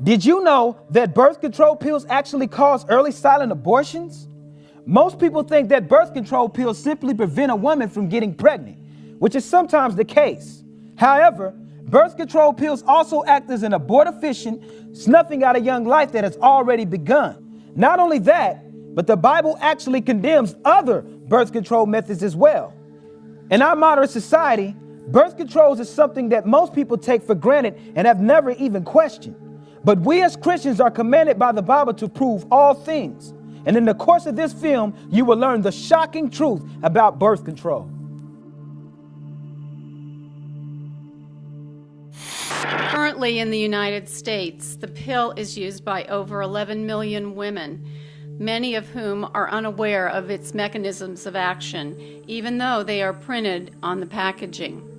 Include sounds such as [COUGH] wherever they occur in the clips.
Did you know that birth control pills actually cause early silent abortions? Most people think that birth control pills simply prevent a woman from getting pregnant, which is sometimes the case. However, birth control pills also act as an abortifacient, snuffing out a young life that has already begun. Not only that, but the Bible actually condemns other birth control methods as well. In our modern society, birth controls is something that most people take for granted and have never even questioned. But we as Christians are commanded by the Bible to prove all things. And in the course of this film, you will learn the shocking truth about birth control. Currently in the United States, the pill is used by over 11 million women, many of whom are unaware of its mechanisms of action, even though they are printed on the packaging.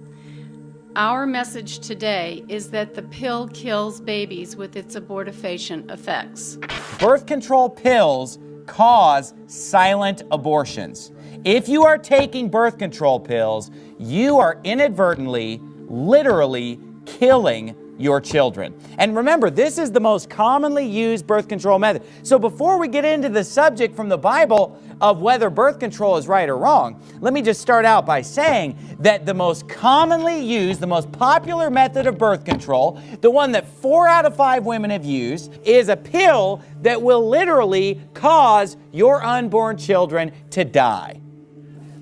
Our message today is that the pill kills babies with its abortifacient effects. Birth control pills cause silent abortions. If you are taking birth control pills, you are inadvertently, literally killing your children. And remember, this is the most commonly used birth control method. So before we get into the subject from the Bible of whether birth control is right or wrong, let me just start out by saying that the most commonly used, the most popular method of birth control, the one that four out of five women have used, is a pill that will literally cause your unborn children to die.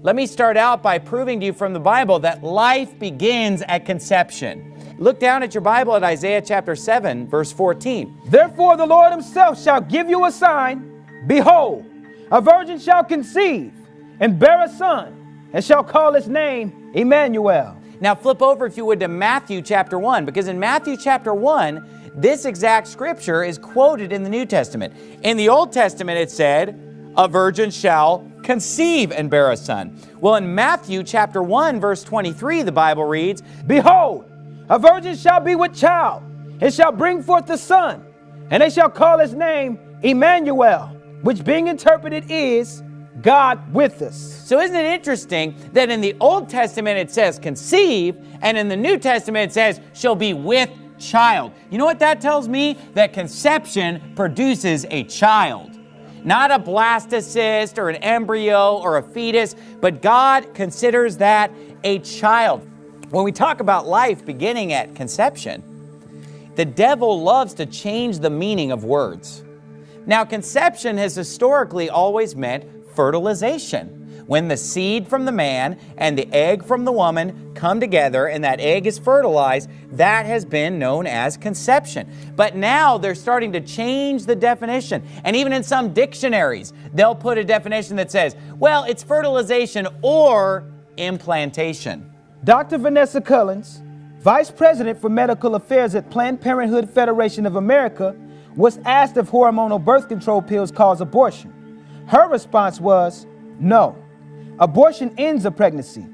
Let me start out by proving to you from the Bible that life begins at conception. Look down at your Bible at Isaiah chapter 7, verse 14. Therefore the Lord himself shall give you a sign. Behold, a virgin shall conceive and bear a son, and shall call his name Emmanuel. Now flip over, if you would, to Matthew chapter 1, because in Matthew chapter 1, this exact scripture is quoted in the New Testament. In the Old Testament, it said, a virgin shall conceive and bear a son. Well, in Matthew chapter 1, verse 23, the Bible reads, Behold, a virgin shall be with child, and shall bring forth a son, and they shall call his name Emmanuel, which being interpreted is God with us. So isn't it interesting that in the Old Testament it says conceive, and in the New Testament it says she'll be with child. You know what that tells me? That conception produces a child. Not a blastocyst or an embryo or a fetus, but God considers that a child. When we talk about life beginning at conception, the devil loves to change the meaning of words. Now, conception has historically always meant fertilization. When the seed from the man and the egg from the woman come together and that egg is fertilized, that has been known as conception. But now they're starting to change the definition. And even in some dictionaries, they'll put a definition that says, well, it's fertilization or implantation. Dr. Vanessa Cullins, Vice President for Medical Affairs at Planned Parenthood Federation of America, was asked if hormonal birth control pills cause abortion. Her response was, no. Abortion ends a pregnancy.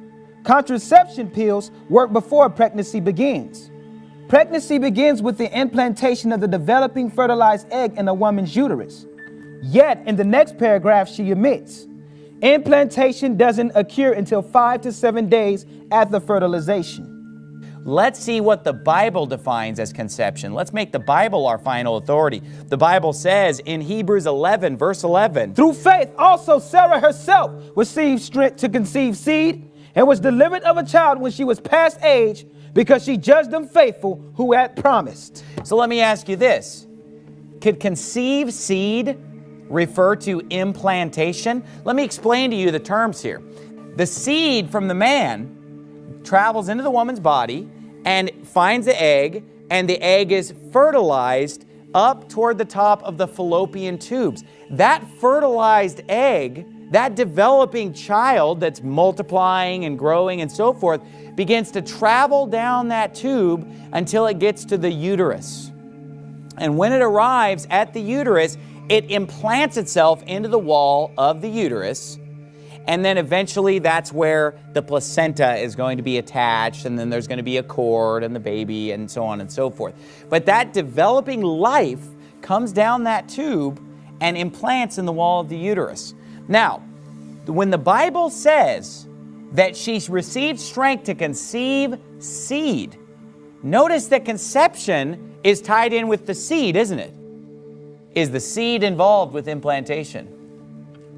Contraception pills work before pregnancy begins. Pregnancy begins with the implantation of the developing fertilized egg in a woman's uterus. Yet, in the next paragraph, she omits, Implantation doesn't occur until five to seven days after fertilization. Let's see what the Bible defines as conception. Let's make the Bible our final authority. The Bible says in Hebrews 11, verse 11, Through faith also Sarah herself received strength to conceive seed and was delivered of a child when she was past age because she judged them faithful who had promised. So let me ask you this. Could conceive seed refer to implantation? Let me explain to you the terms here. The seed from the man travels into the woman's body and finds the egg, and the egg is fertilized up toward the top of the fallopian tubes. That fertilized egg, that developing child that's multiplying and growing and so forth, begins to travel down that tube until it gets to the uterus. And when it arrives at the uterus, it implants itself into the wall of the uterus, and then eventually that's where the placenta is going to be attached, and then there's going to be a cord and the baby, and so on and so forth. But that developing life comes down that tube and implants in the wall of the uterus. Now, when the Bible says that she received strength to conceive seed, Notice that conception is tied in with the seed, isn't it? Is the seed involved with implantation?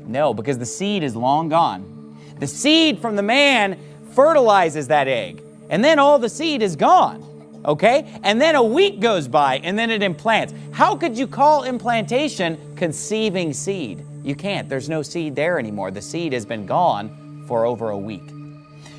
No, because the seed is long gone. The seed from the man fertilizes that egg, and then all the seed is gone. Okay? And then a week goes by, and then it implants. How could you call implantation conceiving seed? You can't. There's no seed there anymore. The seed has been gone for over a week.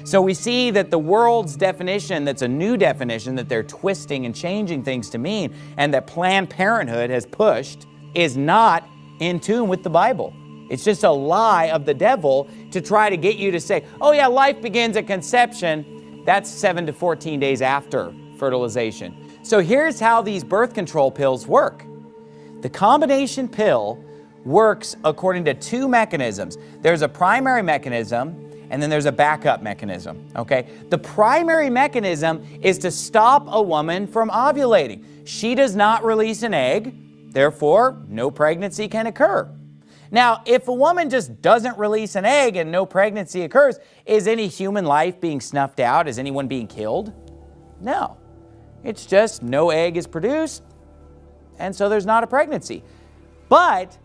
So we see that the world's definition, that's a new definition that they're twisting and changing things to mean, and that Planned Parenthood has pushed, is not in tune with the Bible. It's just a lie of the devil to try to get you to say, oh yeah, life begins at conception. That's 7 to 14 days after fertilization. So here's how these birth control pills work. The combination pill works according to two mechanisms. There's a primary mechanism and then there's a backup mechanism, okay? The primary mechanism is to stop a woman from ovulating. She does not release an egg, therefore no pregnancy can occur. Now, if a woman just doesn't release an egg and no pregnancy occurs, is any human life being snuffed out? Is anyone being killed? No. It's just no egg is produced, and so there's not a pregnancy. But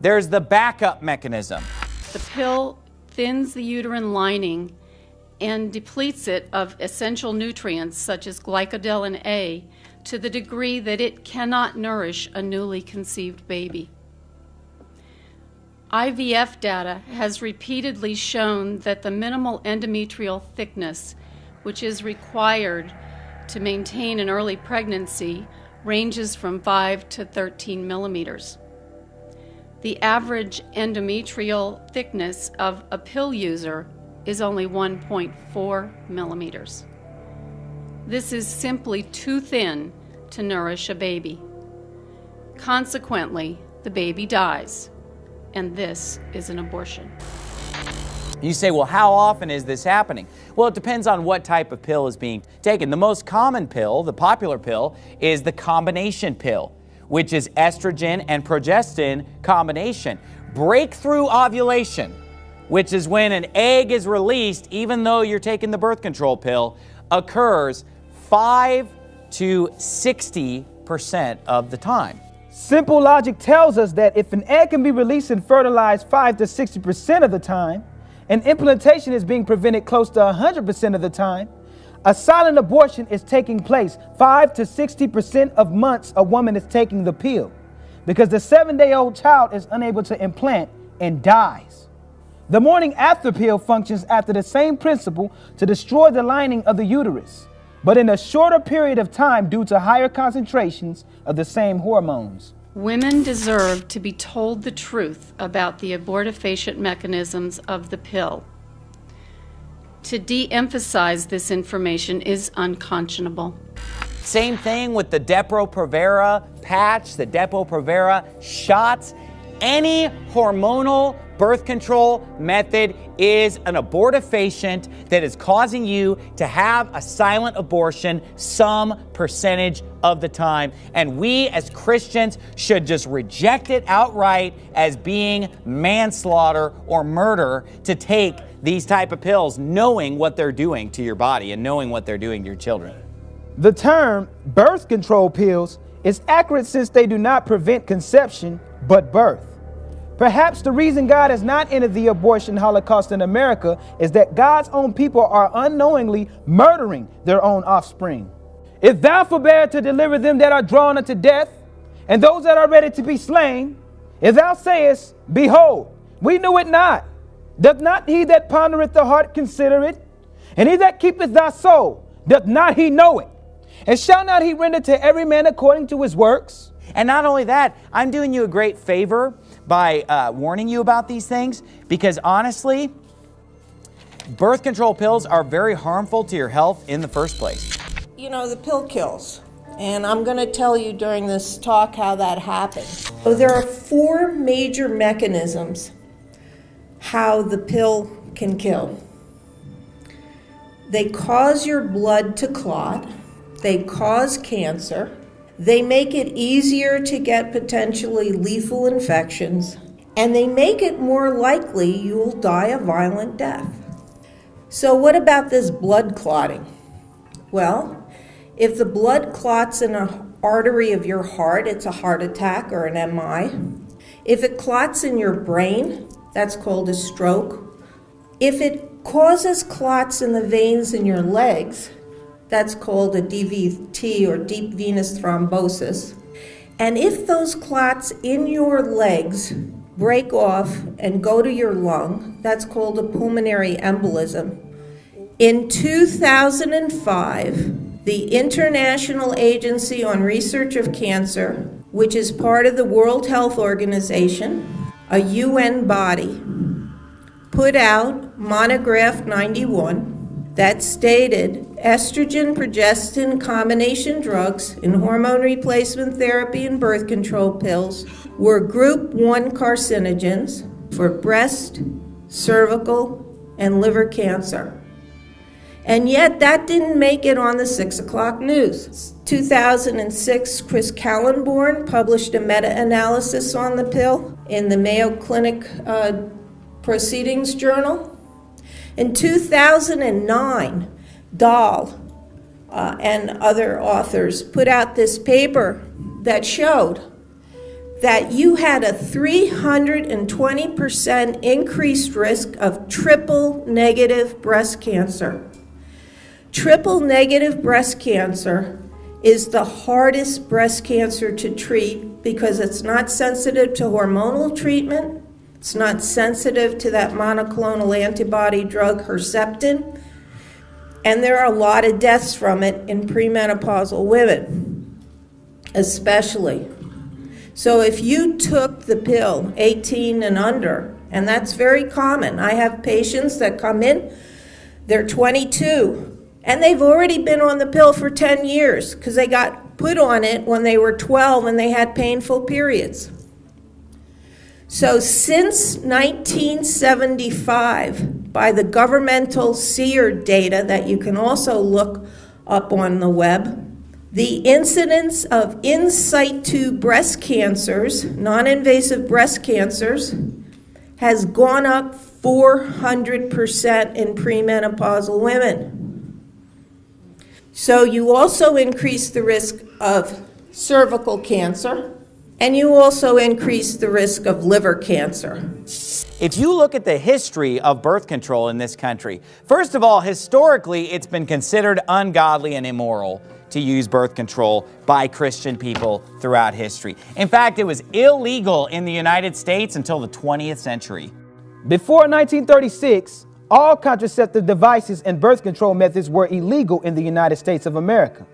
there's the backup mechanism. The pill thins the uterine lining and depletes it of essential nutrients such as glycodelin A to the degree that it cannot nourish a newly conceived baby. IVF data has repeatedly shown that the minimal endometrial thickness, which is required to maintain an early pregnancy, ranges from 5 to 13 millimeters. The average endometrial thickness of a pill user is only 1.4 millimeters. This is simply too thin to nourish a baby. Consequently, the baby dies, and this is an abortion. You say, well, how often is this happening? Well, it depends on what type of pill is being taken. The most common pill, the popular pill, is the combination pill which is estrogen and progestin combination. Breakthrough ovulation, which is when an egg is released even though you're taking the birth control pill, occurs 5 to 60% of the time. Simple logic tells us that if an egg can be released and fertilized 5 to 60% of the time, and implantation is being prevented close to 100% of the time, a silent abortion is taking place 5 to 60% of months a woman is taking the pill because the seven day old child is unable to implant and dies. The morning after pill functions after the same principle to destroy the lining of the uterus, but in a shorter period of time due to higher concentrations of the same hormones. Women deserve to be told the truth about the abortifacient mechanisms of the pill. To de emphasize this information is unconscionable. Same thing with the Depo-Provera patch, the Depo-Provera shots. Any hormonal birth control method is an abortifacient that is causing you to have a silent abortion some percentage of the time. And we as Christians should just reject it outright as being manslaughter or murder to take these type of pills knowing what they're doing to your body and knowing what they're doing to your children. The term birth control pills is accurate since they do not prevent conception, but birth. Perhaps the reason God has not ended the abortion holocaust in America is that God's own people are unknowingly murdering their own offspring. If thou forbear to deliver them that are drawn unto death, and those that are ready to be slain, if thou sayest, Behold, we knew it not, Doth not he that pondereth the heart consider it? And he that keepeth thy soul, doth not he know it? And shall not he render to every man according to his works? And not only that, I'm doing you a great favor by uh, warning you about these things because honestly, birth control pills are very harmful to your health in the first place. You know, the pill kills. And I'm going to tell you during this talk how that happened. So there are four major mechanisms how the pill can kill. They cause your blood to clot, they cause cancer, they make it easier to get potentially lethal infections, and they make it more likely you'll die a violent death. So, what about this blood clotting? Well, If the blood clots in an artery of your heart, it's a heart attack or an MI. If it clots in your brain, that's called a stroke. If it causes clots in the veins in your legs, that's called a DVT or deep venous thrombosis. And if those clots in your legs break off and go to your lung, that's called a pulmonary embolism. In 2005, the International Agency on Research of Cancer, which is part of the World Health Organization, a UN body, put out monograph 91 that stated estrogen progestin combination drugs in hormone replacement therapy and birth control pills were group 1 carcinogens for breast, cervical, and liver cancer. And yet, that didn't make it on the 6 o'clock news. 2006, Chris Kahlenborn published a meta analysis on the pill in the Mayo Clinic uh, Proceedings Journal. In 2009, Dahl uh, and other authors put out this paper that showed that you had a 320% increased risk of triple negative breast cancer. Triple negative breast cancer is the hardest breast cancer to treat because it's not sensitive to hormonal treatment, it's not sensitive to that monoclonal antibody drug Herceptin. And there are a lot of deaths from it in premenopausal women, especially. So if you took the pill 18 and under, and that's very common, I have patients that come in, they're 22, and they've already been on the pill for 10 years because they got put on it when they were 12 and they had painful periods. So, since 1975, by the governmental SEER data that you can also look up on the web, the incidence of in situ breast cancers, non invasive breast cancers, has gone up 400% in premenopausal women. So, you also increase the risk of cervical cancer and you also increase the risk of liver cancer. If you look at the history of birth control in this country, first of all, historically, it's been considered ungodly and immoral to use birth control by Christian people throughout history. In fact, it was illegal in the United States until the 20th century. Before 1936, all contraceptive devices and birth control methods were illegal in the United States of America.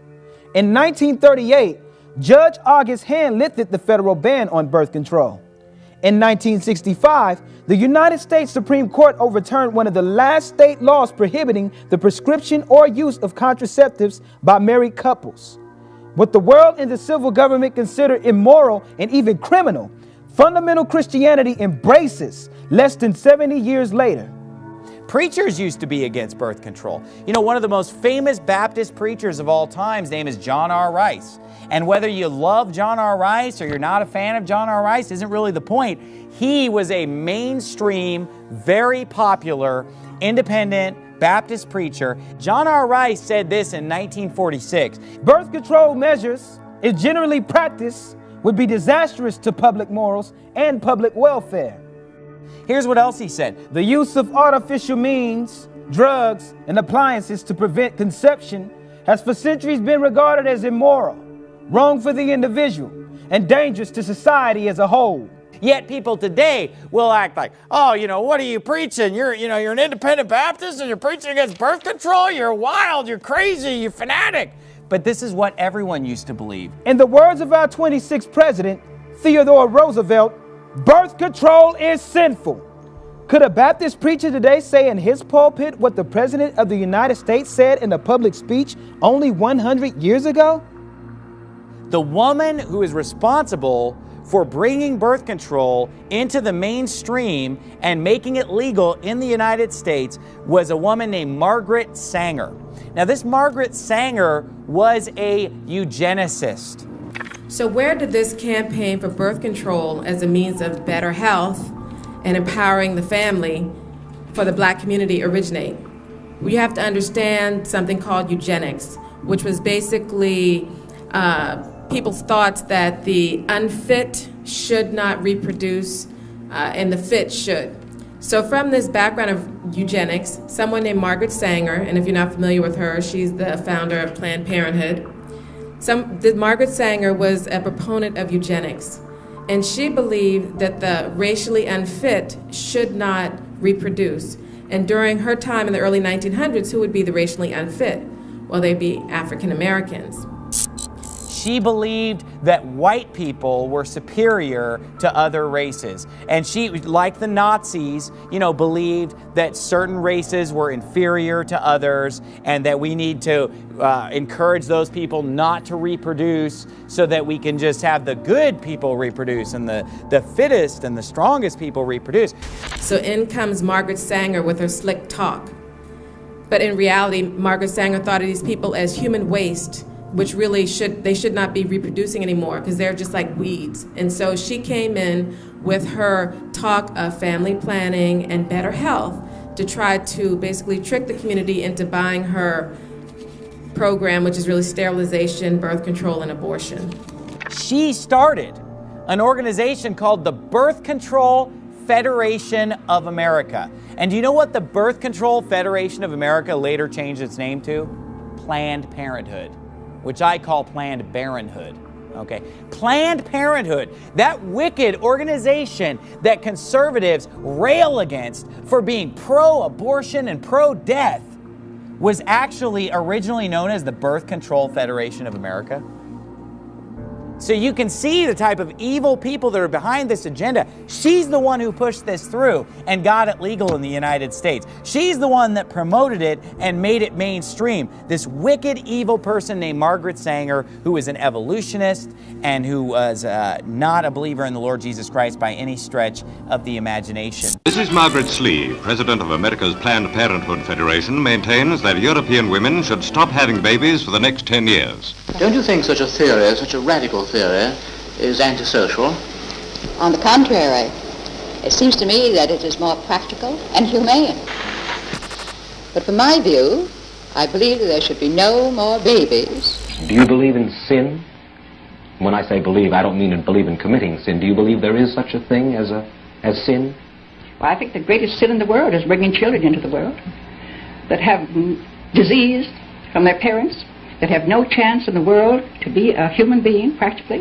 In 1938, Judge August Hand lifted the federal ban on birth control. In 1965, the United States Supreme Court overturned one of the last state laws prohibiting the prescription or use of contraceptives by married couples. What the world and the civil government consider immoral and even criminal, fundamental Christianity embraces less than 70 years later. Preachers used to be against birth control. You know, one of the most famous Baptist preachers of all time, his name is John R. Rice. And whether you love John R. Rice or you're not a fan of John R. Rice isn't really the point. He was a mainstream, very popular, independent Baptist preacher. John R. Rice said this in 1946 Birth control measures, if generally practiced, would be disastrous to public morals and public welfare. Here's what else he said The use of artificial means, drugs, and appliances to prevent conception has for centuries been regarded as immoral, wrong for the individual, and dangerous to society as a whole. Yet people today will act like, oh, you know, what are you preaching? You're, you know, you're an independent Baptist and you're preaching against birth control. You're wild. You're crazy. You're fanatic. But this is what everyone used to believe. In the words of our 26th president, Theodore Roosevelt, Birth control is sinful. Could a Baptist preacher today say in his pulpit what the President of the United States said in a public speech only 100 years ago? The woman who is responsible for bringing birth control into the mainstream and making it legal in the United States was a woman named Margaret Sanger. Now, this Margaret Sanger was a eugenicist. So, where did this campaign for birth control as a means of better health and empowering the family for the black community originate? We have to understand something called eugenics. which was basically uh, people's thoughts that the unfit should not reproduce uh, and the fit should. So, from this background of eugenics, someone named Margaret Sanger, and if you're not familiar with her, she's the founder of Planned Parenthood. Some, the, Margaret Sanger was a proponent of eugenics, and she believed that the racially unfit should not reproduce. And during her time in the early 1900s, who would be the racially unfit? Well, they'd be African Americans. She believed that white people were superior to other races. And she, like the Nazis, you know, believed that certain races were inferior to others and that we need to uh, encourage those people not to reproduce so that we can just have the good people reproduce and the, the fittest and the strongest people reproduce. So in comes Margaret Sanger with her slick talk. But in reality, Margaret Sanger thought of these people as human waste which really should they should not be reproducing anymore because they're just like weeds. And so she came in with her talk of family planning and better health to try to basically trick the community into buying her program, which is really sterilization, birth control, and abortion. She started an organization called the Birth Control Federation of America. And do you know what the Birth Control Federation of America later changed its name to? Planned Parenthood which I call Planned Parenthood. Okay? Planned Parenthood, that wicked organization that conservatives rail against for being pro abortion and pro death, was actually originally known as the Birth Control Federation of America. So you can see the type of evil people that are behind this agenda. She's the one who pushed this through and got it legal in the United States. She's the one that promoted it and made it mainstream. This wicked, evil person named Margaret Sanger, who is an evolutionist and who was uh, not a believer in the Lord Jesus Christ by any stretch of the imagination. This is Margaret Slee, president of America's Planned Parenthood Federation, maintains that European women should stop having babies for the next 10 years. Don't you think such a theory, such a radical theory is antisocial. On the contrary, it seems to me that it is more practical and humane. But from my view, I believe that there should be no more babies. Do you believe in sin? When I say believe, I don't mean in believe in committing sin. Do you believe there is such a thing as a as sin? Well, I think the greatest sin in the world is bringing children into the world that have disease from their parents that have no chance in the world to be a human being, practically.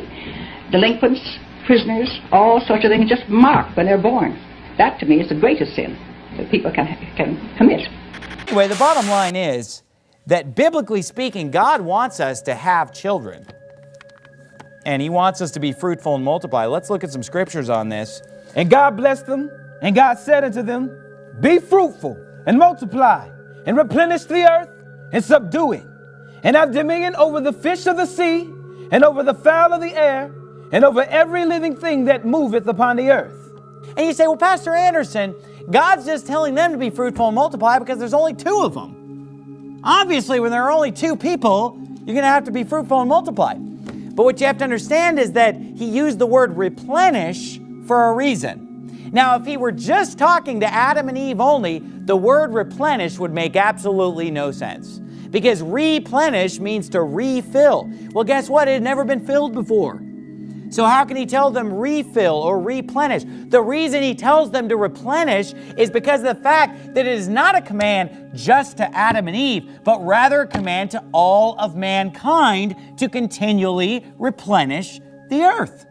Delinquents, prisoners, all sorts of things just marked when they're born. That, to me, is the greatest sin that people can, can commit. Anyway, the bottom line is that biblically speaking, God wants us to have children. And He wants us to be fruitful and multiply. Let's look at some scriptures on this. And God blessed them, and God said unto them, Be fruitful and multiply, and replenish the earth and subdue it and have dominion over the fish of the sea, and over the fowl of the air, and over every living thing that moveth upon the earth. And you say, well, Pastor Anderson, God's just telling them to be fruitful and multiply because there's only two of them. Obviously, when there are only two people, you're going to have to be fruitful and multiply. But what you have to understand is that he used the word replenish for a reason. Now, if he were just talking to Adam and Eve only, the word replenish would make absolutely no sense because replenish means to refill. Well, guess what? It had never been filled before. So, how can he tell them refill or replenish? The reason he tells them to replenish is because of the fact that it is not a command just to Adam and Eve, but rather a command to all of mankind to continually replenish the earth.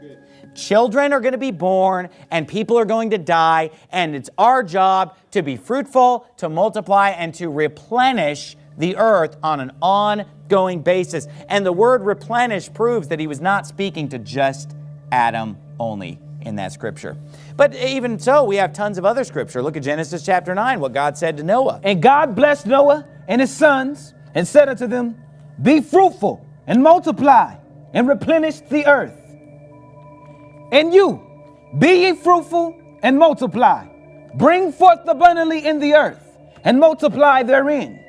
Children are going to be born and people are going to die, and it's our job to be fruitful, to multiply, and to replenish the earth on an ongoing basis. And the word replenish proves that he was not speaking to just Adam only in that scripture. But even so, we have tons of other scripture. Look at Genesis chapter 9, what God said to Noah. And God blessed Noah and his sons and said unto them, Be fruitful and multiply and replenish the earth. And you, be ye fruitful and multiply. Bring forth abundantly in the earth and multiply therein.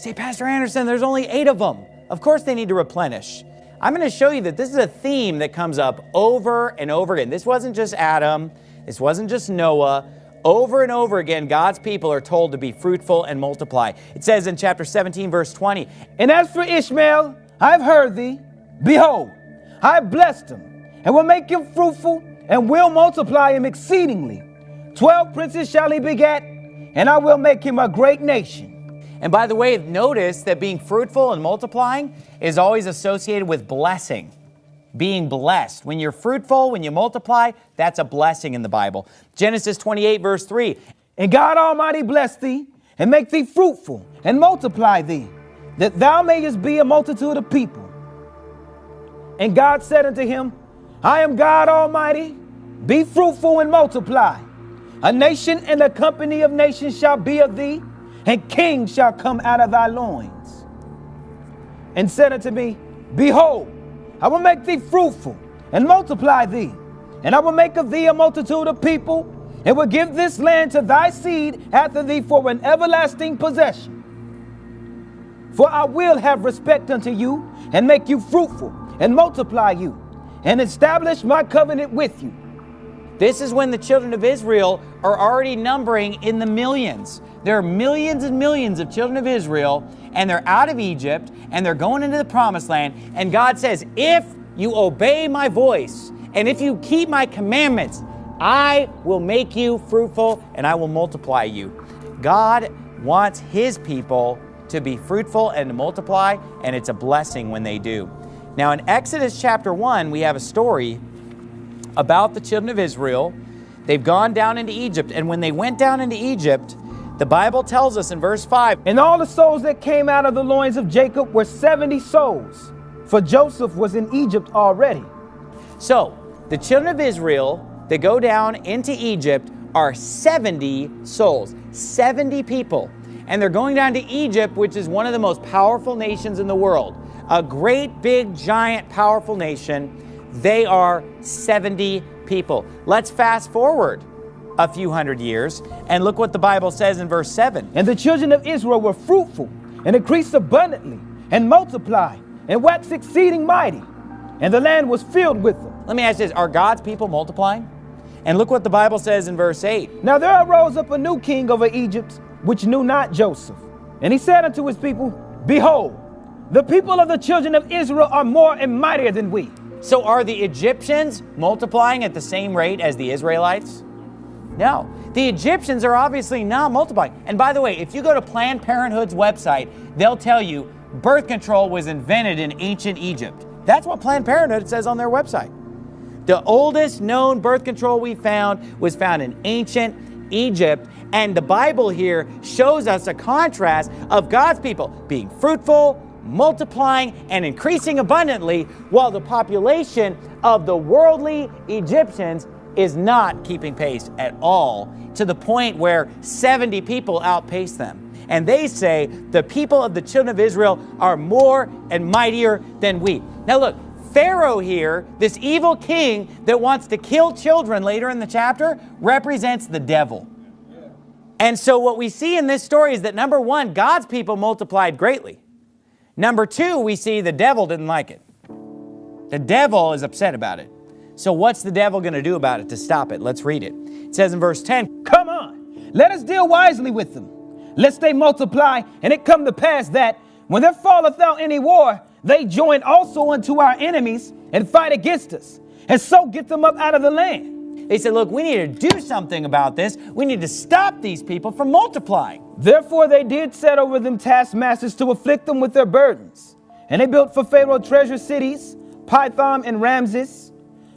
Say, Pastor Anderson, there's only eight of them. Of course they need to replenish. I'm going to show you that this is a theme that comes up over and over again. This wasn't just Adam. This wasn't just Noah. Over and over again, God's people are told to be fruitful and multiply. It says in chapter 17, verse 20, And as for Ishmael, I've heard thee. Behold, I have blessed him, and will make him fruitful, and will multiply him exceedingly. Twelve princes shall he beget, and I will make him a great nation. And by the way, notice that being fruitful and multiplying is always associated with blessing being blessed. When you're fruitful, when you multiply, that's a blessing in the Bible. Genesis 28, verse 3. And God Almighty bless thee, and make thee fruitful, and multiply thee, that thou mayest be a multitude of people. And God said unto him, I am God Almighty, be fruitful and multiply. A nation and a company of nations shall be of thee, and kings shall come out of thy loins. And said unto me, Behold, I will make thee fruitful and multiply thee, and I will make of thee a multitude of people, and will give this land to thy seed after thee for an everlasting possession. For I will have respect unto you, and make you fruitful, and multiply you, and establish my covenant with you. This is when the children of Israel are already numbering in the millions. There are millions and millions of children of Israel, and they're out of Egypt, and they're going into the promised land. And God says, If you obey my voice, and if you keep my commandments, I will make you fruitful and I will multiply you. God wants His people to be fruitful and to multiply, and it's a blessing when they do. Now, in Exodus chapter 1, we have a story about the children of Israel. They've gone down into Egypt, and when they went down into Egypt, the Bible tells us in verse 5 And all the souls that came out of the loins of Jacob were 70 souls, for Joseph was in Egypt already. So, the children of Israel that go down into Egypt are 70 souls, 70 people. And they're going down to Egypt, which is one of the most powerful nations in the world. A great, big, giant, powerful nation. They are 70 people. Let's fast forward a few hundred years. And look what the Bible says in verse 7. And the children of Israel were fruitful and increased abundantly and multiplied and waxed exceeding mighty. And the land was filled with them. Let me ask you this Are God's people multiplying? And look what the Bible says in verse 8. Now there arose up a new king over Egypt, which knew not Joseph. And he said unto his people, Behold, the people of the children of Israel are more and mightier than we. So are the Egyptians multiplying at the same rate as the Israelites? No. The Egyptians are obviously not multiplying. And by the way, if you go to Planned Parenthood's website, they'll tell you birth control was invented in ancient Egypt. That's what Planned Parenthood says on their website. The oldest known birth control we found was found in ancient Egypt. And the Bible here shows us a contrast of God's people being fruitful, multiplying, and increasing abundantly, while the population of the worldly Egyptians is not keeping pace at all, to the point where 70 people outpace them. And they say the people of the children of Israel are more and mightier than we. Now, look, Pharaoh here, this evil king that wants to kill children later in the chapter, represents the devil. And so, what we see in this story is that number one, God's people multiplied greatly. Number two, we see the devil didn't like it. The devil is upset about it. So, what's the devil going to do about it to stop it? Let's read it. It says in verse 10 Come on, let us deal wisely with them, lest they multiply, and it come to pass that when there falleth out any war, they join also unto our enemies and fight against us, and so get them up out of the land. They said, Look, we need to do something about this. We need to stop these people from multiplying. Therefore, they did set over them taskmasters to afflict them with their burdens. And they built for Pharaoh treasure cities, Pithom and Ramses.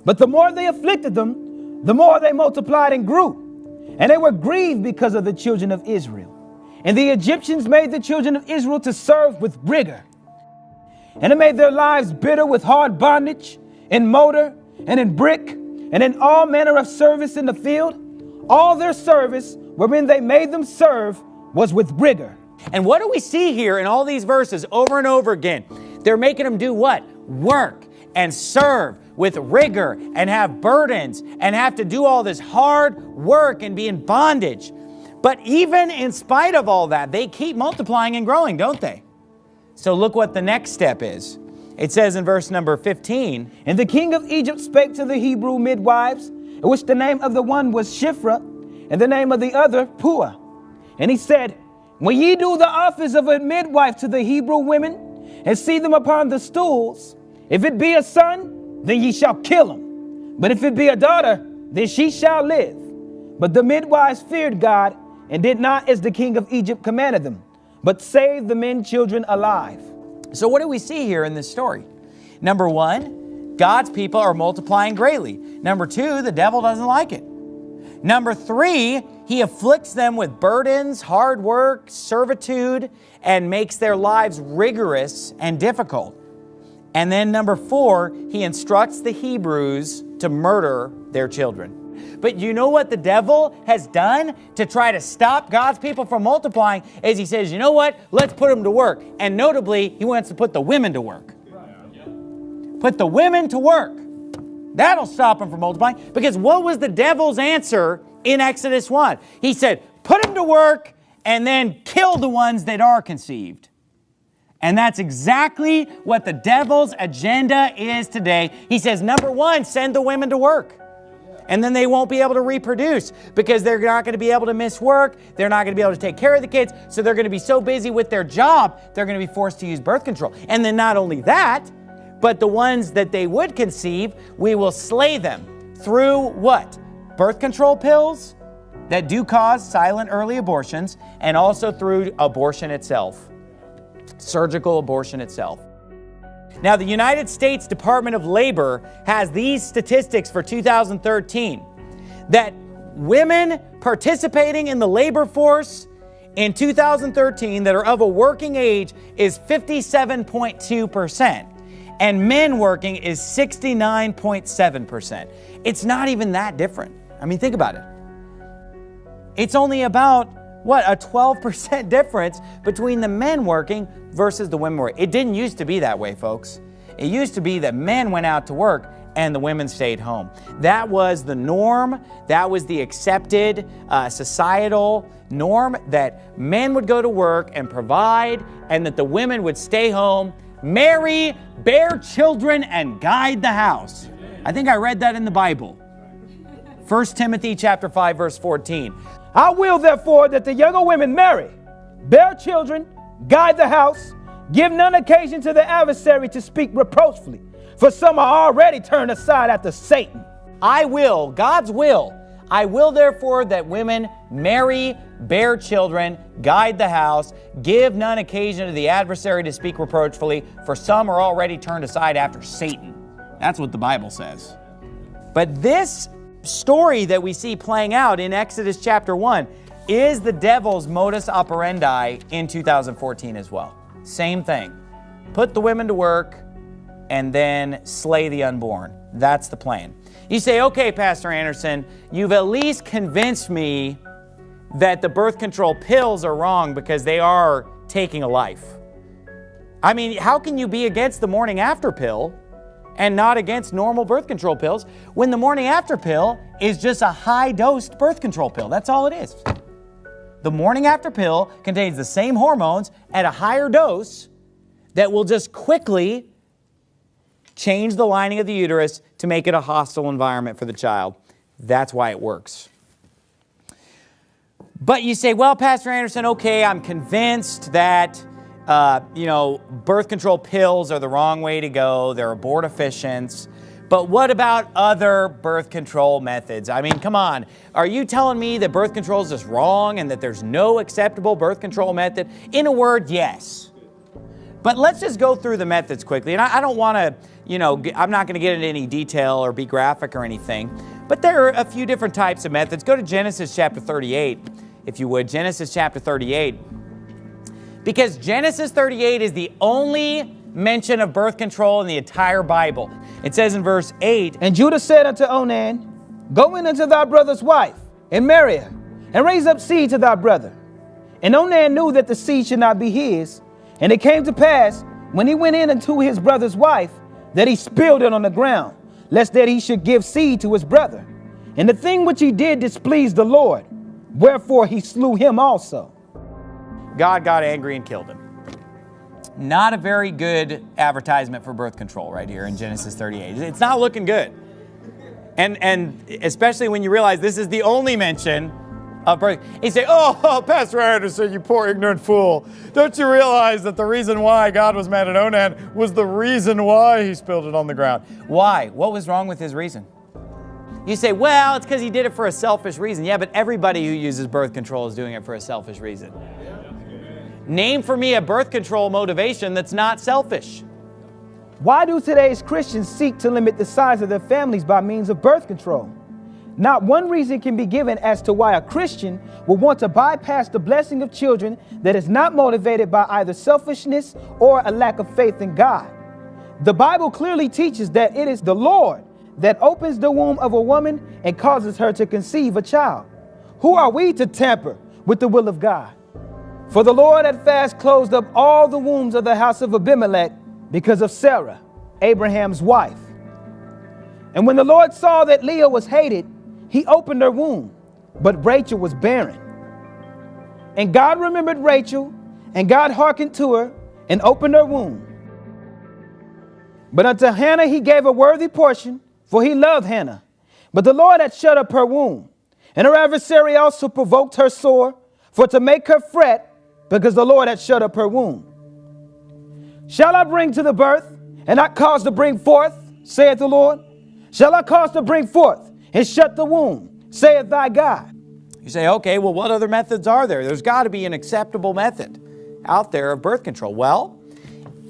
But the more they afflicted them, the more they multiplied and grew. And they were grieved because of the children of Israel. And the Egyptians made the children of Israel to serve with rigor. And it made their lives bitter with hard bondage, in mortar, and in brick, and in all manner of service in the field. All their service, wherein they made them serve, was with rigor. And what do we see here in all these verses over and over again? They're making them do what? Work and serve with rigor and have burdens and have to do all this hard work and be in bondage. But even in spite of all that, they keep multiplying and growing, don't they? So look what the next step is. It says in verse number 15 And the king of Egypt spake to the Hebrew midwives, which the name of the one was Shiphrah, and the name of the other Puah. And he said, When ye do the office of a midwife to the Hebrew women, and see them upon the stools, if it be a son, then ye shall kill him. But if it be a daughter, then she shall live. But the midwives feared God and did not as the king of Egypt commanded them, but saved the men children alive. So, what do we see here in this story? Number one, God's people are multiplying greatly. Number two, the devil doesn't like it. Number three, he afflicts them with burdens, hard work, servitude, and makes their lives rigorous and difficult. And then number four, he instructs the Hebrews to murder their children. But you know what the devil has done to try to stop God's people from multiplying is he says, you know what? Let's put them to work. And notably, he wants to put the women to work. Put the women to work. That'll stop them from multiplying. Because what was the devil's answer in Exodus 1? He said, put them to work and then kill the ones that are conceived. And that's exactly what the devil's agenda is today. He says, number one, send the women to work and then they won't be able to reproduce because they're not going to be able to miss work. They're not going to be able to take care of the kids. So they're going to be so busy with their job, they're going to be forced to use birth control. And then not only that, but the ones that they would conceive, we will slay them through what? Birth control pills that do cause silent early abortions and also through abortion itself, surgical abortion itself. Now, the United States Department of Labor has these statistics for 2013 that women participating in the labor force in 2013 that are of a working age is 57.2%, and men working is 69.7%. It's not even that different. I mean, think about it. It's only about what a 12% [LAUGHS] difference between the men working versus the women working. It didn't used to be that way, folks. It used to be that men went out to work and the women stayed home. That was the norm. That was the accepted uh, societal norm that men would go to work and provide, and that the women would stay home, marry, bear children, and guide the house. I think I read that in the Bible. 1 Timothy chapter 5 verse 14. I will therefore that the younger women marry, bear children, guide the house, give none occasion to the adversary to speak reproachfully, for some are already turned aside after Satan. I will, God's will, I will therefore that women marry, bear children, guide the house, give none occasion to the adversary to speak reproachfully, for some are already turned aside after Satan. That's what the Bible says. But this story that we see playing out in Exodus chapter 1 is the devil's modus operandi in 2014 as well. Same thing. Put the women to work and then slay the unborn. That's the plan. You say, okay, Pastor Anderson, you've at least convinced me that the birth control pills are wrong because they are taking a life. I mean, how can you be against the morning after pill and not against normal birth control pills when the morning after pill is just a high dosed birth control pill. That's all it is. The morning after pill contains the same hormones at a higher dose that will just quickly change the lining of the uterus to make it a hostile environment for the child. That's why it works. But you say, well, Pastor Anderson, okay, I'm convinced that uh, you know, birth control pills are the wrong way to go. They're abortifacients. But what about other birth control methods? I mean, come on. Are you telling me that birth control is just wrong and that there's no acceptable birth control method? In a word, yes. But let's just go through the methods quickly. And I, I don't want to, you know, I'm not going to get into any detail or be graphic or anything. But there are a few different types of methods. Go to Genesis chapter 38, if you would. Genesis chapter 38. Because Genesis 38 is the only mention of birth control in the entire Bible. It says in verse 8 And Judah said unto Onan, Go in unto thy brother's wife, and marry her, and raise up seed to thy brother. And Onan knew that the seed should not be his. And it came to pass, when he went in unto his brother's wife, that he spilled it on the ground, lest that he should give seed to his brother. And the thing which he did displeased the Lord, wherefore he slew him also. God got angry and killed him. Not a very good advertisement for birth control right here in Genesis 38. It's not looking good. And, and especially when you realize this is the only mention of birth. He say, oh, oh, [LAUGHS] Pastor Anderson, you poor ignorant fool. Don't you realize that the reason why God was mad at Onan was the reason why he spilled it on the ground? Why? What was wrong with his reason? You say, well, it's because he did it for a selfish reason. Yeah, but everybody who uses birth control is doing it for a selfish reason. Name for me a birth control motivation that's not selfish. Why do today's Christians seek to limit the size of their families by means of birth control? Not one reason can be given as to why a Christian would want to bypass the blessing of children that is not motivated by either selfishness or a lack of faith in God. The Bible clearly teaches that it is the Lord that opens the womb of a woman and causes her to conceive a child. Who are we to tamper with the will of God? For the Lord had fast closed up all the wombs of the house of Abimelech because of Sarah, Abraham's wife. And when the Lord saw that Leah was hated, he opened her womb, but Rachel was barren. And God remembered Rachel, and God hearkened to her and opened her womb. But unto Hannah he gave a worthy portion, for he loved Hannah. But the Lord had shut up her womb. And her adversary also provoked her sore, for to make her fret, because the Lord had shut up her womb. Shall I bring to the birth, and not cause to bring forth, saith the Lord? Shall I cause to bring forth, and shut the womb, saith thy God. You say, okay, well, what other methods are there? There's got to be an acceptable method out there of birth control. Well,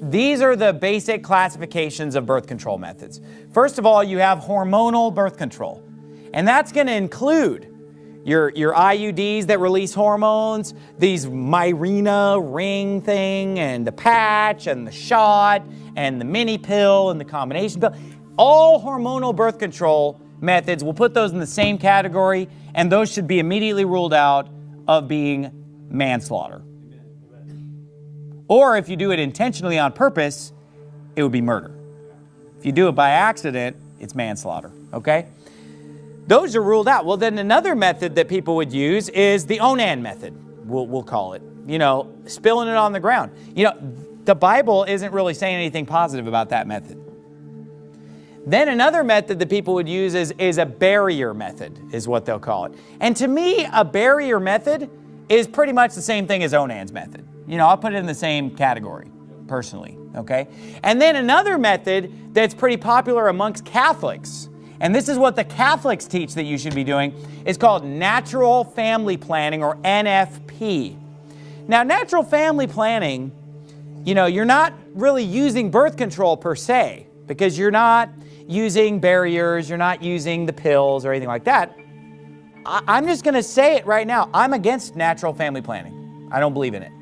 these are the basic classifications of birth control methods. First of all, you have hormonal birth control, and that's going to include your, your IUDs that release hormones, these Mirena ring thing, and the patch, and the shot, and the mini pill, and the combination pill. All hormonal birth control methods, we'll put those in the same category, and those should be immediately ruled out of being manslaughter. Or if you do it intentionally on purpose, it would be murder. If you do it by accident, it's manslaughter, okay? Those are ruled out. Well, then another method that people would use is the Onan method, we'll, we'll call it. You know, spilling it on the ground. You know, the Bible isn't really saying anything positive about that method. Then another method that people would use is, is a barrier method, is what they'll call it. And to me, a barrier method is pretty much the same thing as Onan's method. You know, I'll put it in the same category, personally, okay? And then another method that's pretty popular amongst Catholics, and this is what the Catholics teach that you should be doing, is called natural family planning, or NFP. Now, natural family planning, you know, you're not really using birth control per se, because you're not using barriers, you're not using the pills or anything like that. I, am just going to say it right now. I'm against natural family planning. I don't believe in it.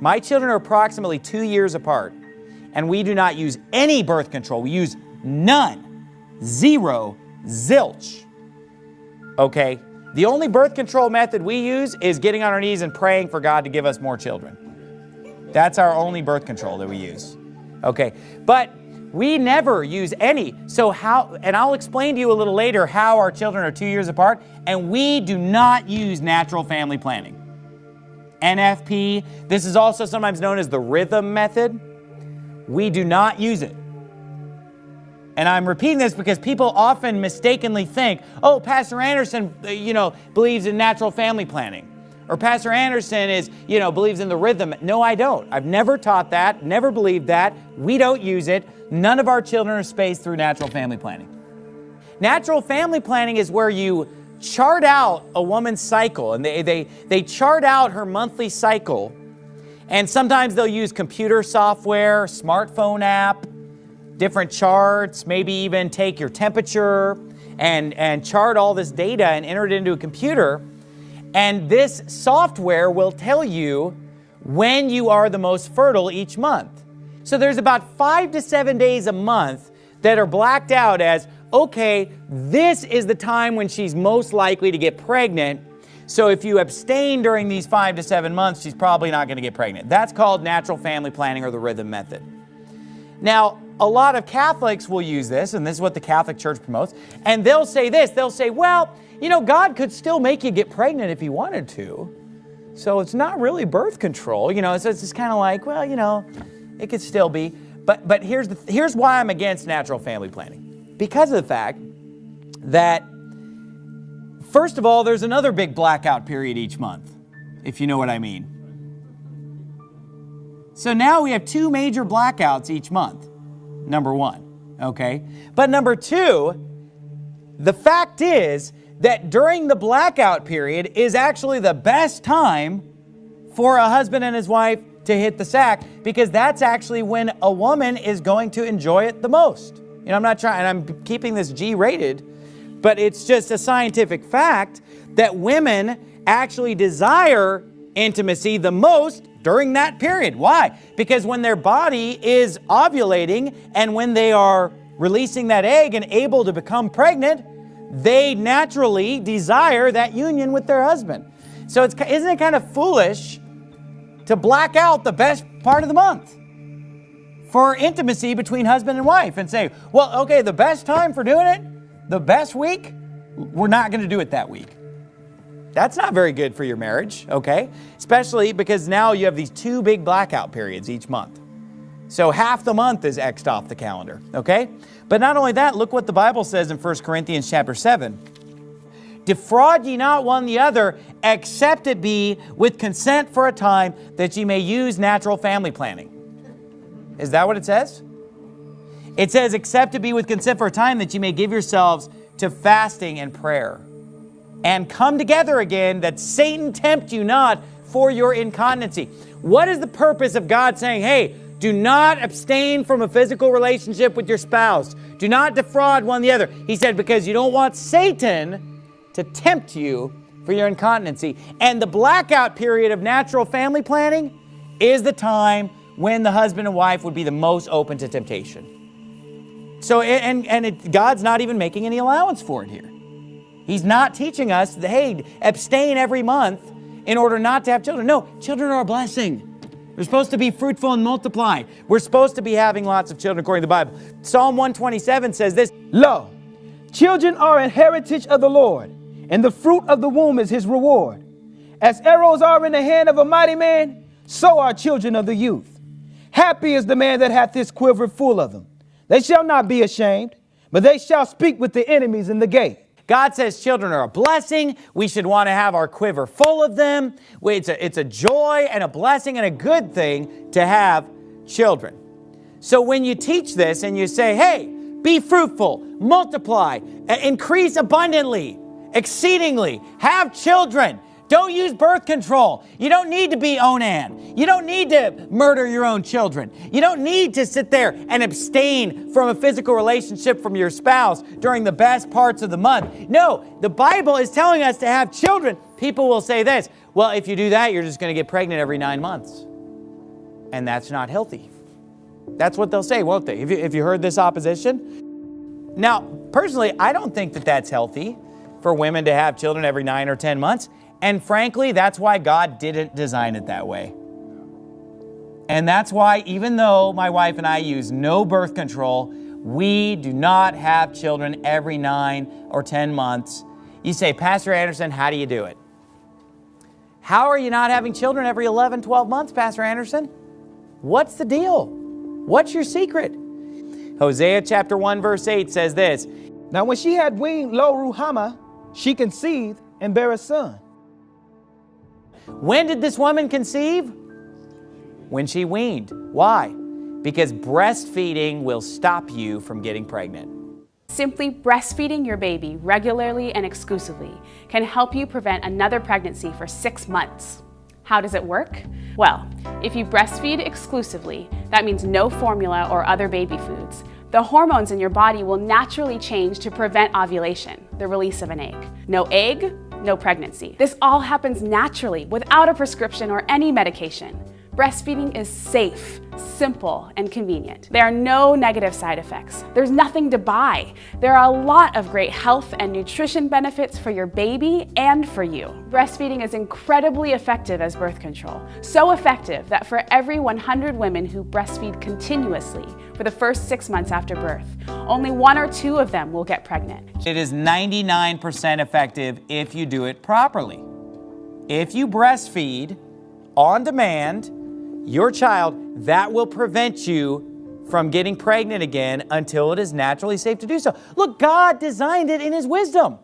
My children are approximately two years apart, and we do not use any birth control. We use none, zero, zilch. Okay? The only birth control method we use is getting on our knees and praying for God to give us more children. That's our only birth control that we use. Okay? But we never use any. So how, and I'll explain to you a little later how our children are two years apart, and we do not use natural family planning. NFP, this is also sometimes known as the rhythm method. We do not use it. And I'm repeating this because people often mistakenly think, oh, Pastor Anderson, uh, you know, believes in natural family planning. Or Pastor Anderson is, you know, believes in the rhythm. No, I don't. I've never taught that, never believed that. We don't use it. None of our children are spaced through natural family planning. Natural family planning is where you chart out a woman's cycle and they, they, they chart out her monthly cycle. And sometimes they'll use computer software, smartphone app, different charts, maybe even take your temperature and, and chart all this data and enter it into a computer. And this software will tell you when you are the most fertile each month. So there's about five to seven days a month that are blacked out as, okay, this is the time when she's most likely to get pregnant. So if you abstain during these five to seven months, she's probably not going to get pregnant. That's called natural family planning or the rhythm method. Now, a lot of Catholics will use this, and this is what the Catholic Church promotes, and they'll say this, they'll say, well, you know, God could still make you get pregnant if he wanted to. So it's not really birth control. You know, it's, it's just kind of like, well, you know, it could still be. But, but here's, the, here's why I'm against natural family planning. Because of the fact that First of all, there's another big blackout period each month, if you know what I mean. So now we have two major blackouts each month, number one, okay? But number two, the fact is that during the blackout period is actually the best time for a husband and his wife to hit the sack because that's actually when a woman is going to enjoy it the most. You know, I'm not trying, and I'm keeping this G rated, but it's just a scientific fact that women actually desire intimacy the most during that period. Why? Because when their body is ovulating and when they are releasing that egg and able to become pregnant, they naturally desire that union with their husband. So it's, isn't it kind of foolish to black out the best part of the month for intimacy between husband and wife and say, well, okay, the best time for doing it, the best week, we're not going to do it that week. That's not very good for your marriage, okay? Especially because now you have these two big blackout periods each month. So half the month is X'd off the calendar, okay? But not only that, look what the Bible says in 1 Corinthians chapter 7. Defraud ye not one the other, except it be with consent for a time, that ye may use natural family planning. Is that what it says? It says, except to be with consent for a time, that you may give yourselves to fasting and prayer and come together again, that Satan tempt you not for your incontinency. What is the purpose of God saying, hey, do not abstain from a physical relationship with your spouse. Do not defraud one the other. He said, because you don't want Satan to tempt you for your incontinency. And the blackout period of natural family planning is the time when the husband and wife would be the most open to temptation. So, and, and it, God's not even making any allowance for it here. He's not teaching us, that, hey, abstain every month in order not to have children. No, children are a blessing. We're supposed to be fruitful and multiply. We're supposed to be having lots of children according to the Bible. Psalm 127 says this, Lo, children are an heritage of the Lord, and the fruit of the womb is his reward. As arrows are in the hand of a mighty man, so are children of the youth. Happy is the man that hath his quiver full of them. They shall not be ashamed, but they shall speak with the enemies in the gate. God says children are a blessing. We should want to have our quiver full of them. It's a, it's a joy and a blessing and a good thing to have children. So when you teach this and you say, hey, be fruitful, multiply, increase abundantly, exceedingly, have children, don't use birth control. You don't need to be Onan. You don't need to murder your own children. You don't need to sit there and abstain from a physical relationship from your spouse during the best parts of the month. No, the Bible is telling us to have children. People will say this, well, if you do that, you're just going to get pregnant every nine months. And that's not healthy. That's what they'll say, won't they? If you, you heard this opposition? Now, personally, I don't think that that's healthy for women to have children every nine or 10 months. And frankly, that's why God didn't design it that way. And that's why even though my wife and I use no birth control, we do not have children every nine or 10 months. You say, Pastor Anderson, how do you do it? How are you not having children every 11, 12 months, Pastor Anderson? What's the deal? What's your secret? Hosea chapter 1 verse 8 says this. Now when she had weaned Lo Ruhamah, she conceived and bare a son. When did this woman conceive? When she weaned. Why? Because breastfeeding will stop you from getting pregnant. Simply breastfeeding your baby regularly and exclusively can help you prevent another pregnancy for six months. How does it work? Well, if you breastfeed exclusively, that means no formula or other baby foods, the hormones in your body will naturally change to prevent ovulation, the release of an egg. No egg, no pregnancy. This all happens naturally without a prescription or any medication. Breastfeeding is safe, simple, and convenient. There are no negative side effects. There's nothing to buy. There are a lot of great health and nutrition benefits for your baby and for you. Breastfeeding is incredibly effective as birth control. So effective that for every 100 women who breastfeed continuously for the first six months after birth, only one or two of them will get pregnant. It is 99% effective if you do it properly. If you breastfeed on demand, your child, that will prevent you from getting pregnant again until it is naturally safe to do so. Look, God designed it in His wisdom.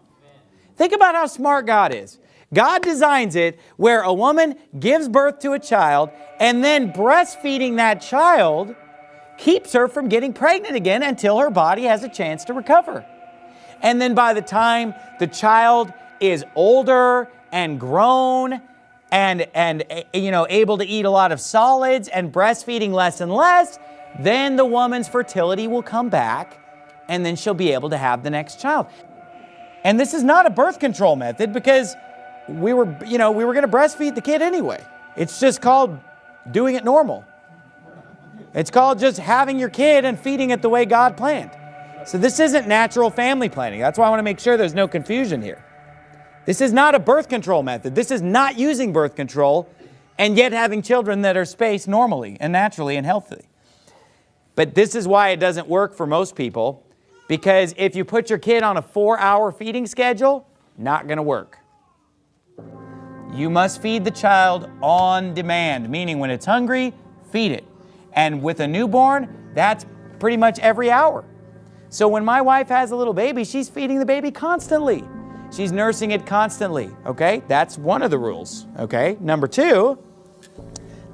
Think about how smart God is. God designs it where a woman gives birth to a child and then breastfeeding that child keeps her from getting pregnant again until her body has a chance to recover. And then by the time the child is older and grown and, and eh, you know, able to eat a lot of solids and breastfeeding less and less, then the woman's fertility will come back and then she'll be able to have the next child. And this is not a birth control method because we were, you know, we were going to breastfeed the kid anyway. It's just called doing it normal. It's called just having your kid and feeding it the way God planned. So this isn't natural family planning. That's why I want to make sure there's no confusion here. This is not a birth control method. This is not using birth control and yet having children that are spaced normally and naturally and healthy. But this is why it doesn't work for most people because if you put your kid on a four-hour feeding schedule, not going to work. You must feed the child on demand, meaning when it's hungry, feed it. And with a newborn, that's pretty much every hour. So when my wife has a little baby, she's feeding the baby constantly. She's nursing it constantly, okay? That's one of the rules, okay? Number two,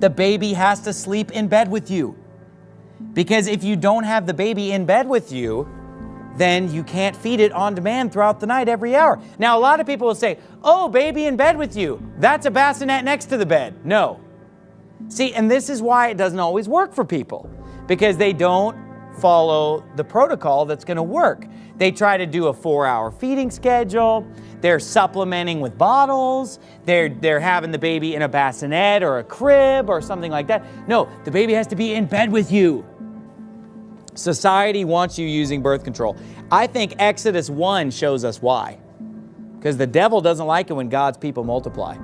the baby has to sleep in bed with you. Because if you don't have the baby in bed with you, then you can't feed it on demand throughout the night every hour. Now, a lot of people will say, oh, baby in bed with you. That's a bassinet next to the bed. No. See, and this is why it doesn't always work for people because they don't follow the protocol that's going to work. They try to do a four-hour feeding schedule. They're supplementing with bottles. They're, they're having the baby in a bassinet or a crib or something like that. No, the baby has to be in bed with you. Society wants you using birth control. I think Exodus 1 shows us why. Because the devil doesn't like it when God's people multiply.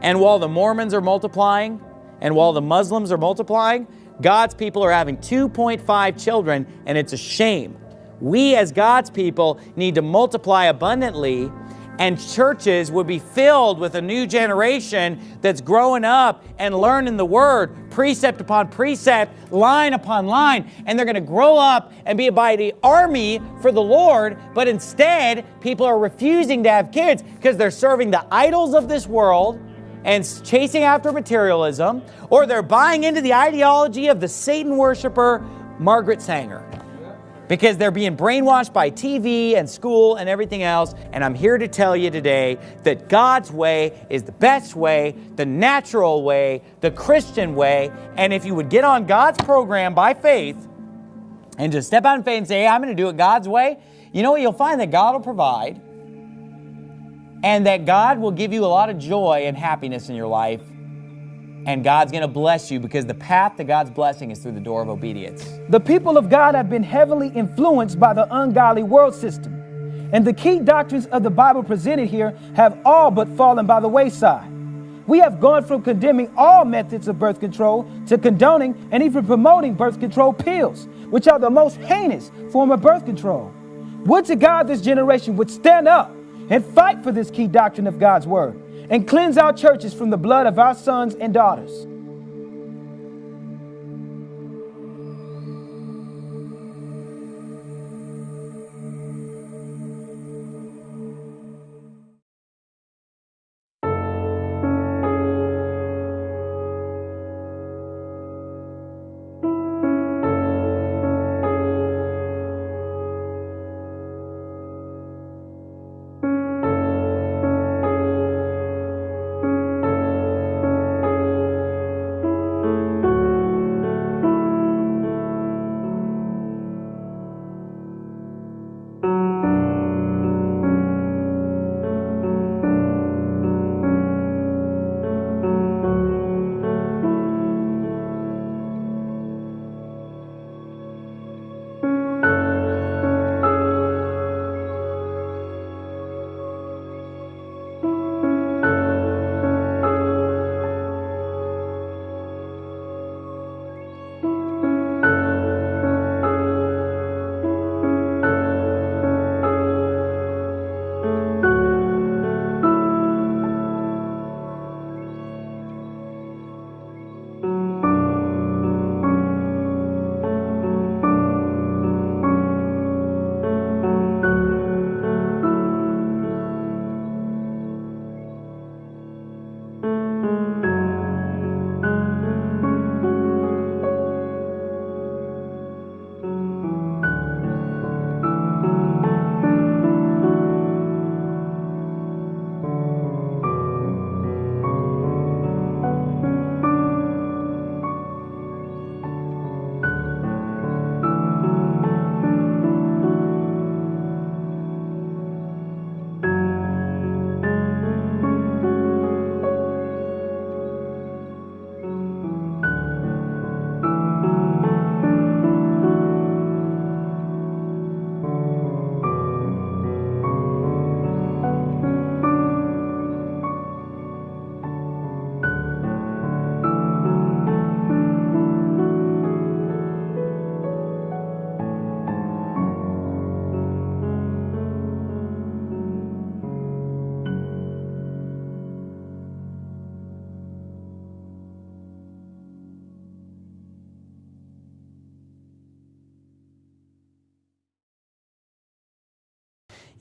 And while the Mormons are multiplying, and while the Muslims are multiplying, God's people are having 2.5 children, and it's a shame. We as God's people need to multiply abundantly and churches would be filled with a new generation that's growing up and learning the Word, precept upon precept, line upon line, and they're going to grow up and be by the army for the Lord, but instead, people are refusing to have kids because they're serving the idols of this world and chasing after materialism, or they're buying into the ideology of the Satan worshiper, Margaret Sanger because they're being brainwashed by TV and school and everything else. And I'm here to tell you today that God's way is the best way, the natural way, the Christian way. And if you would get on God's program by faith and just step out in faith and say, hey, I'm going to do it God's way, you know what? You'll find that God will provide and that God will give you a lot of joy and happiness in your life and God's going to bless you because the path to God's blessing is through the door of obedience. The people of God have been heavily influenced by the ungodly world system, and the key doctrines of the Bible presented here have all but fallen by the wayside. We have gone from condemning all methods of birth control to condoning and even promoting birth control pills, which are the most heinous form of birth control. Would to God this generation would stand up and fight for this key doctrine of God's word and cleanse our churches from the blood of our sons and daughters.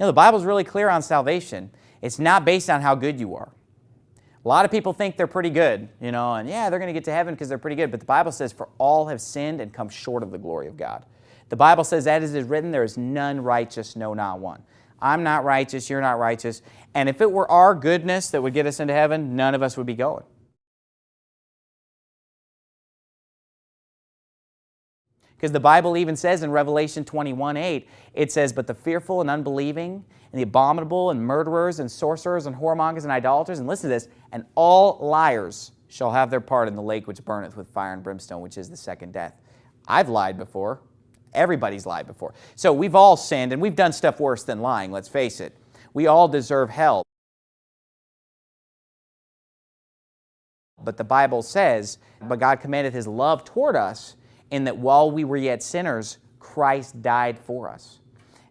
Know, the Bible's really clear on salvation. It's not based on how good you are. A lot of people think they're pretty good, you know, and yeah, they're going to get to heaven because they're pretty good. But the Bible says, for all have sinned and come short of the glory of God. The Bible says, that as is written, there is none righteous, no, not one. I'm not righteous, you're not righteous. And if it were our goodness that would get us into heaven, none of us would be going. Because the Bible even says in Revelation 21, 8, it says, But the fearful and unbelieving, and the abominable, and murderers, and sorcerers, and whoremongers, and idolaters, and listen to this, and all liars shall have their part in the lake which burneth with fire and brimstone, which is the second death. I've lied before. Everybody's lied before. So we've all sinned, and we've done stuff worse than lying, let's face it. We all deserve hell. But the Bible says, But God commanded His love toward us, in that while we were yet sinners, Christ died for us.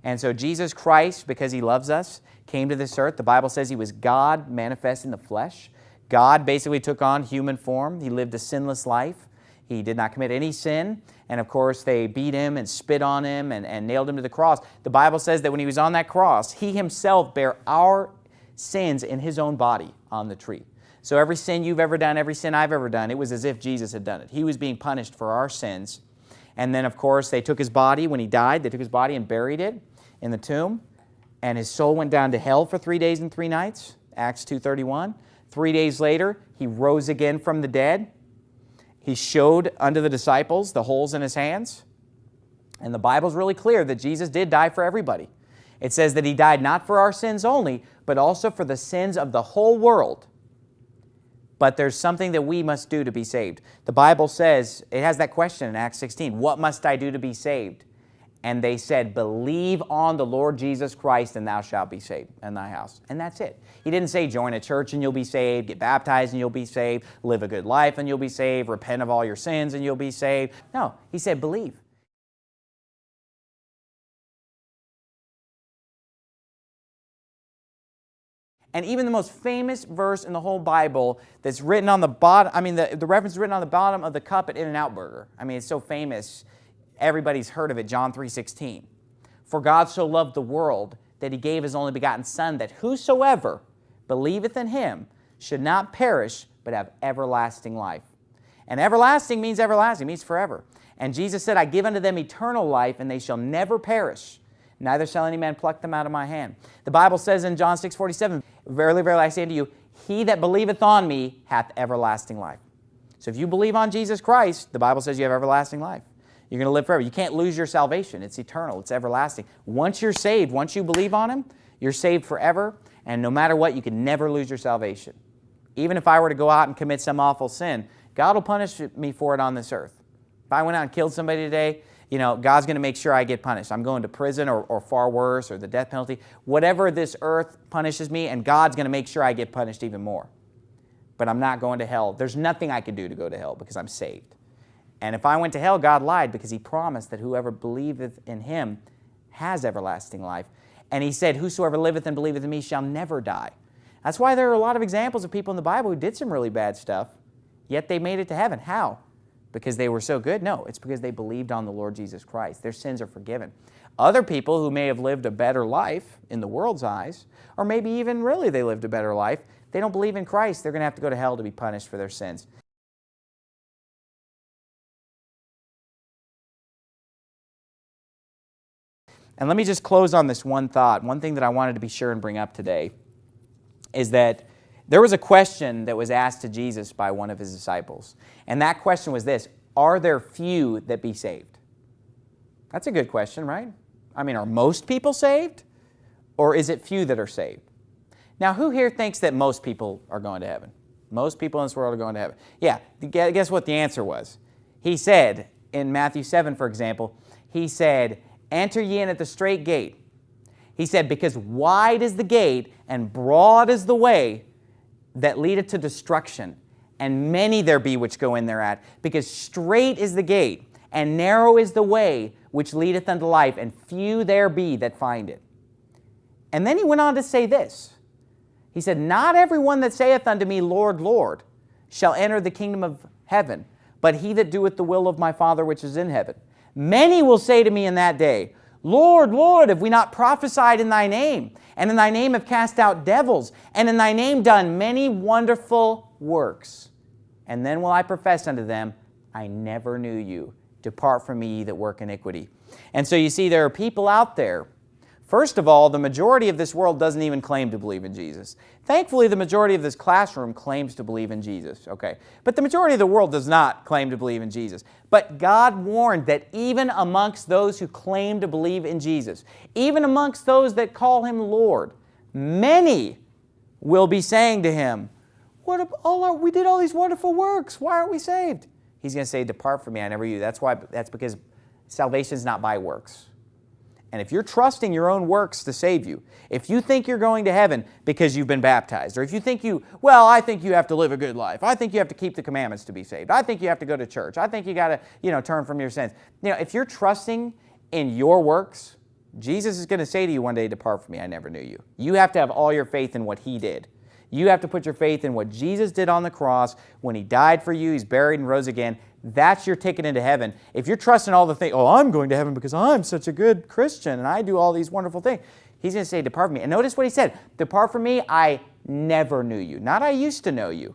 And so Jesus Christ, because He loves us, came to this earth. The Bible says He was God manifest in the flesh. God basically took on human form. He lived a sinless life. He did not commit any sin. And of course, they beat him and spit on him and, and nailed him to the cross. The Bible says that when he was on that cross, he himself bare our sins in his own body on the tree. So every sin you've ever done, every sin I've ever done, it was as if Jesus had done it. He was being punished for our sins. And then, of course, they took his body when he died. They took his body and buried it in the tomb. And his soul went down to hell for three days and three nights, Acts 2.31. Three days later, he rose again from the dead. He showed unto the disciples the holes in his hands. And the Bible's really clear that Jesus did die for everybody. It says that he died not for our sins only, but also for the sins of the whole world but there's something that we must do to be saved. The Bible says, it has that question in Acts 16, what must I do to be saved? And they said, believe on the Lord Jesus Christ and thou shalt be saved in thy house. And that's it. He didn't say join a church and you'll be saved, get baptized and you'll be saved, live a good life and you'll be saved, repent of all your sins and you'll be saved. No, he said believe. And even the most famous verse in the whole Bible that's written on the bottom, I mean, the, the reference is written on the bottom of the cup at In-N-Out Burger. I mean, it's so famous, everybody's heard of it, John 3.16. For God so loved the world that he gave his only begotten Son, that whosoever believeth in him should not perish, but have everlasting life. And everlasting means everlasting, means forever. And Jesus said, I give unto them eternal life, and they shall never perish, neither shall any man pluck them out of my hand. The Bible says in John 6, 47, Verily, verily, I say unto you, he that believeth on me hath everlasting life. So if you believe on Jesus Christ, the Bible says you have everlasting life. You're going to live forever. You can't lose your salvation. It's eternal. It's everlasting. Once you're saved, once you believe on Him, you're saved forever. And no matter what, you can never lose your salvation. Even if I were to go out and commit some awful sin, God will punish me for it on this earth. If I went out and killed somebody today, you know, God's going to make sure I get punished. I'm going to prison or, or far worse or the death penalty. Whatever this earth punishes me, and God's going to make sure I get punished even more. But I'm not going to hell. There's nothing I can do to go to hell because I'm saved. And if I went to hell, God lied because he promised that whoever believeth in him has everlasting life. And he said, whosoever liveth and believeth in me shall never die. That's why there are a lot of examples of people in the Bible who did some really bad stuff, yet they made it to heaven. How? Because they were so good? No, it's because they believed on the Lord Jesus Christ. Their sins are forgiven. Other people who may have lived a better life in the world's eyes, or maybe even really they lived a better life, they don't believe in Christ. They're going to have to go to hell to be punished for their sins. And let me just close on this one thought. One thing that I wanted to be sure and bring up today is that there was a question that was asked to Jesus by one of his disciples. And that question was this, are there few that be saved? That's a good question, right? I mean, are most people saved? Or is it few that are saved? Now, who here thinks that most people are going to heaven? Most people in this world are going to heaven. Yeah, guess what the answer was? He said, in Matthew 7, for example, he said, enter ye in at the strait gate. He said, because wide is the gate and broad is the way that leadeth to destruction, and many there be which go in thereat. Because strait is the gate, and narrow is the way which leadeth unto life, and few there be that find it. And then he went on to say this. He said, Not every one that saith unto me, Lord, Lord, shall enter the kingdom of heaven, but he that doeth the will of my Father which is in heaven. Many will say to me in that day, Lord, Lord, have we not prophesied in thy name? And in thy name have cast out devils, and in thy name done many wonderful works. And then will I profess unto them, I never knew you. Depart from me, ye that work iniquity. And so you see, there are people out there First of all, the majority of this world doesn't even claim to believe in Jesus. Thankfully, the majority of this classroom claims to believe in Jesus, okay? But the majority of the world does not claim to believe in Jesus. But God warned that even amongst those who claim to believe in Jesus, even amongst those that call Him Lord, many will be saying to Him, what all our, we did all these wonderful works. Why aren't we saved? He's going to say, depart from me, I never knew you. That's why. That's because salvation is not by works. And if you're trusting your own works to save you, if you think you're going to heaven because you've been baptized, or if you think you, well, I think you have to live a good life. I think you have to keep the commandments to be saved. I think you have to go to church. I think you got to, you know, turn from your sins. You know, if you're trusting in your works, Jesus is going to say to you one day, depart from me, I never knew you. You have to have all your faith in what he did. You have to put your faith in what Jesus did on the cross when he died for you, he's buried and rose again. That's your ticket into heaven. If you're trusting all the things, oh, I'm going to heaven because I'm such a good Christian and I do all these wonderful things. He's going to say, depart from me. And notice what he said, depart from me, I never knew you. Not I used to know you.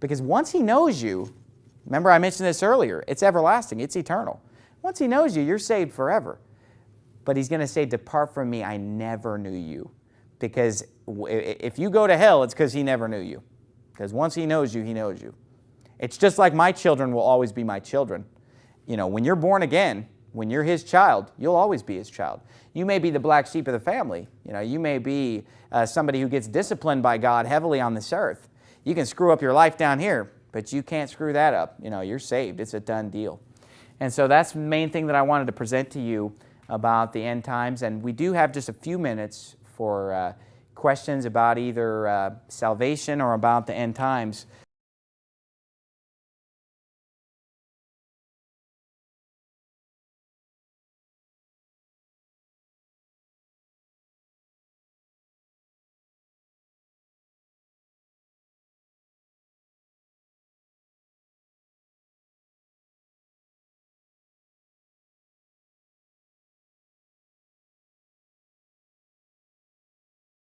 Because once he knows you, remember I mentioned this earlier, it's everlasting, it's eternal. Once he knows you, you're saved forever. But he's going to say, depart from me, I never knew you. Because if you go to hell, it's because he never knew you. Because once he knows you, he knows you. It's just like my children will always be my children. You know, when you're born again, when you're his child, you'll always be his child. You may be the black sheep of the family. You know, you may be uh, somebody who gets disciplined by God heavily on this earth. You can screw up your life down here, but you can't screw that up. You know, you're saved. It's a done deal. And so that's the main thing that I wanted to present to you about the end times. And we do have just a few minutes for uh, questions about either uh, salvation or about the end times.